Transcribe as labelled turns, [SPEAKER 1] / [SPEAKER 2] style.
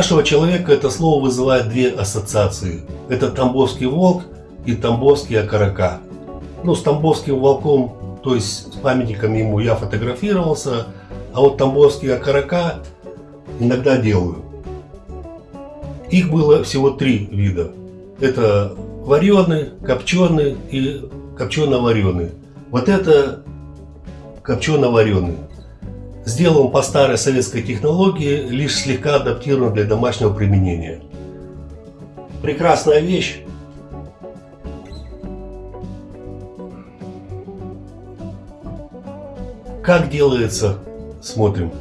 [SPEAKER 1] нашего человека это слово вызывает две ассоциации. Это Тамбовский волк и Тамбовский окорока. Ну, с Тамбовским волком, то есть с памятником ему я фотографировался, а вот Тамбовский окорока иногда делаю. Их было всего три вида. Это вареный, копченый и копчено-вареный. Вот это копчено-вареный. Сделан по старой советской технологии, лишь слегка адаптирован для домашнего применения. Прекрасная вещь. Как делается, смотрим.